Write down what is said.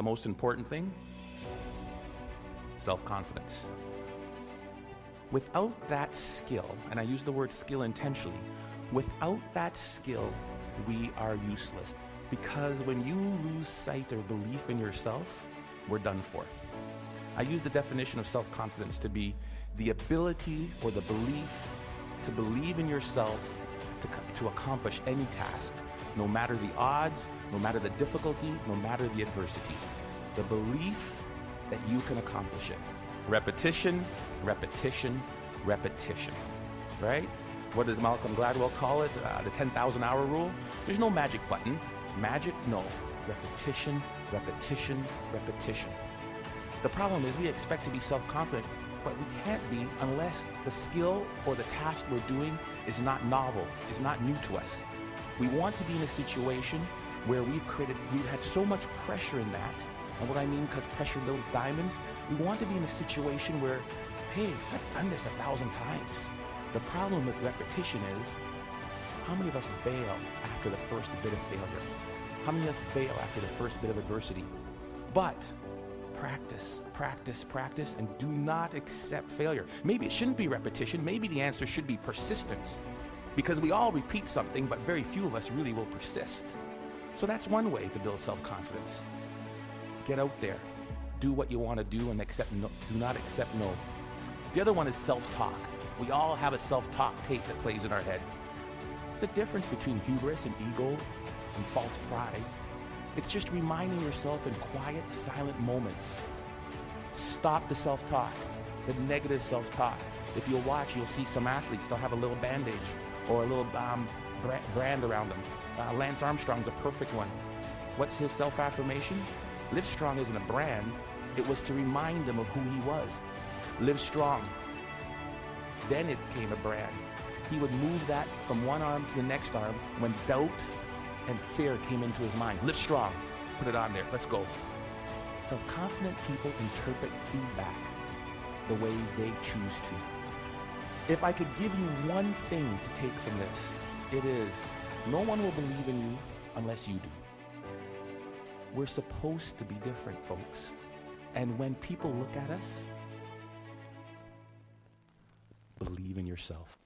the most important thing? Self confidence. Without that skill, and I use the word skill intentionally, without that skill, we are useless. Because when you lose sight or belief in yourself, we're done for. I use the definition of self confidence to be the ability or the belief to believe in yourself to, to accomplish any task, no matter the odds, no matter the difficulty, no matter the adversity. The belief that you can accomplish it. Repetition, repetition, repetition. Right? What does Malcolm Gladwell call it? Uh, the 10,000 hour rule? There's no magic button. Magic? No. Repetition, repetition, repetition. The problem is we expect to be self confident, but we can't be unless the skill or the task we're doing is not novel, is not new to us. We want to be in a situation where we've created, we've had so much pressure in that. And what I mean, because pressure builds diamonds, we want to be in a situation where, hey, I've done this a thousand times. The problem with repetition is, how many of us bail after the first bit of failure? How many of us fail after the first bit of adversity? But practice, practice, practice, and do not accept failure. Maybe it shouldn't be repetition. Maybe the answer should be persistence. Because we all repeat something, but very few of us really will persist. So that's one way to build self confidence. Get out there, do what you want to do, and accept no, do not accept no. The other one is self talk. We all have a self talk tape that plays in our head. It's a difference between hubris and ego and false pride. It's just reminding yourself in quiet, silent moments. Stop the self talk, the negative self talk. If you'll watch, you'll see some athletes, they'll have a little bandage or a little um, brand around them. Uh, Lance Armstrong's a perfect one. What's his self affirmation? Live Strong isn't a brand, it was to remind him of who he was. Live strong. Then it became a brand. He would move that from one arm to the next arm when doubt and fear came into his mind. Live strong. Put it on there. Let's go. Self confident people interpret feedback the way they choose to. If I could give you one thing to take from this, it is no one will believe in you unless you do. We're supposed to be different, folks. And when people look at us, believe in yourself.